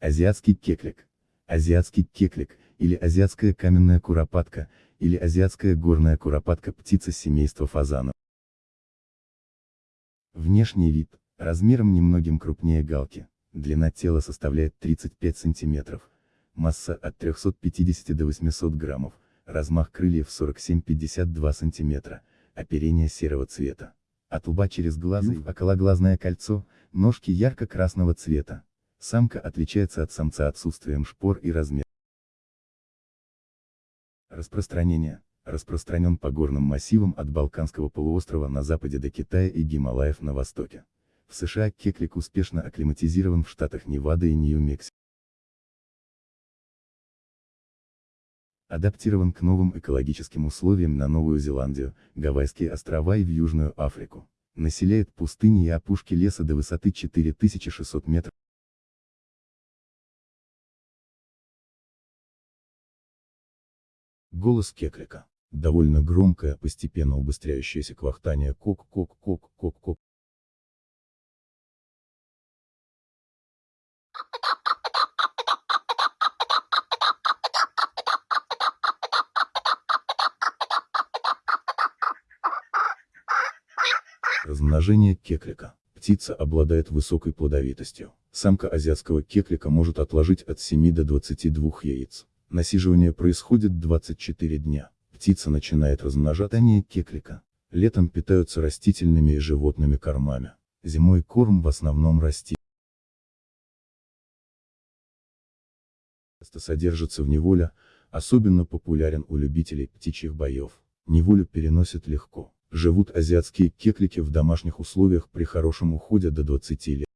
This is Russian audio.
Азиатский кеклик. Азиатский кеклик, или азиатская каменная куропатка, или азиатская горная куропатка птица семейства фазанов. Внешний вид, размером немногим крупнее галки, длина тела составляет 35 см, масса от 350 до 800 граммов, размах крыльев 47-52 см, оперение серого цвета. От лба через глазы окологлазное кольцо, ножки ярко-красного цвета. Самка отличается от самца отсутствием шпор и размер. Распространение. Распространен по горным массивам от Балканского полуострова на западе до Китая и Гималаев на востоке. В США кеклик успешно акклиматизирован в штатах Невада и Нью-Мексико. Адаптирован к новым экологическим условиям на Новую Зеландию, Гавайские острова и в Южную Африку. Населяет пустыни и опушки леса до высоты 4600 метров. Голос кеклика. Довольно громкое, постепенно убыстряющееся квахтание кок-кок-кок-кок-кок. Размножение кеклика. Птица обладает высокой плодовитостью. Самка азиатского кеклика может отложить от 7 до 22 яиц. Насиживание происходит 24 дня. Птица начинает размножение кеклика. Летом питаются растительными и животными кормами. Зимой корм в основном расти. Часто содержится в неволе, особенно популярен у любителей птичьих боев. Неволю переносят легко. Живут азиатские кеклики в домашних условиях при хорошем уходе до 20 лет.